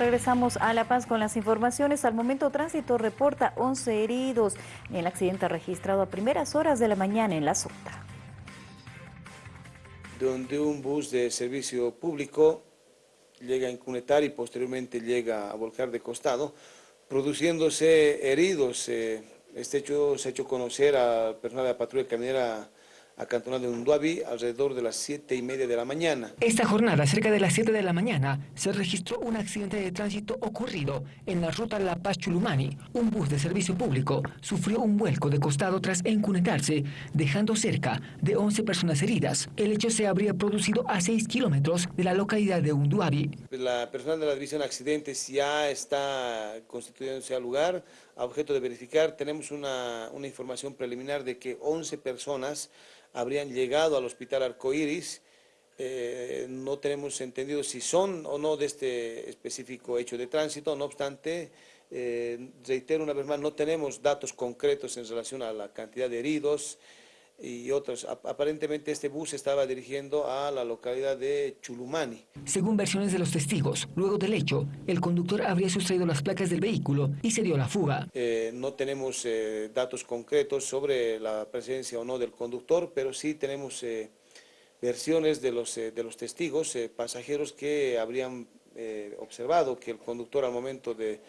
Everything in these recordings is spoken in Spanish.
Regresamos a La Paz con las informaciones. Al momento tránsito reporta 11 heridos en el accidente registrado a primeras horas de la mañana en La Sota. Donde un bus de servicio público llega a incunetar y posteriormente llega a volcar de costado, produciéndose heridos. Eh, este hecho se ha hecho conocer al personal de la patrulla caminera acantonado de Unduabi alrededor de las 7 y media de la mañana. Esta jornada, cerca de las 7 de la mañana, se registró un accidente de tránsito ocurrido en la ruta La Paz-Chulumani. Un bus de servicio público sufrió un vuelco de costado tras encunetarse, dejando cerca de 11 personas heridas. El hecho se habría producido a 6 kilómetros de la localidad de Unduabi. La persona de la División Accidentes ya está constituyéndose al lugar, a objeto de verificar. Tenemos una, una información preliminar de que 11 personas habrían llegado al hospital Arcoiris. Eh, no tenemos entendido si son o no de este específico hecho de tránsito, no obstante, eh, reitero una vez más, no tenemos datos concretos en relación a la cantidad de heridos y otros. Aparentemente este bus estaba dirigiendo a la localidad de Chulumani. Según versiones de los testigos, luego del hecho, el conductor habría sustraído las placas del vehículo y se dio la fuga. Eh, no tenemos eh, datos concretos sobre la presencia o no del conductor, pero sí tenemos eh, versiones de los, de los testigos, pasajeros que habrían observado que el conductor al momento de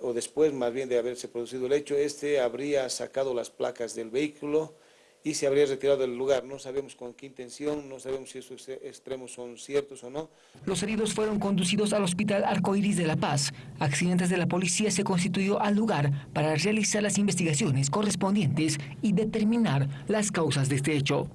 o después más bien de haberse producido el hecho, este habría sacado las placas del vehículo, y se habría retirado del lugar. No sabemos con qué intención, no sabemos si esos extremos son ciertos o no. Los heridos fueron conducidos al Hospital Arcoiris de La Paz. Accidentes de la policía se constituyó al lugar para realizar las investigaciones correspondientes y determinar las causas de este hecho.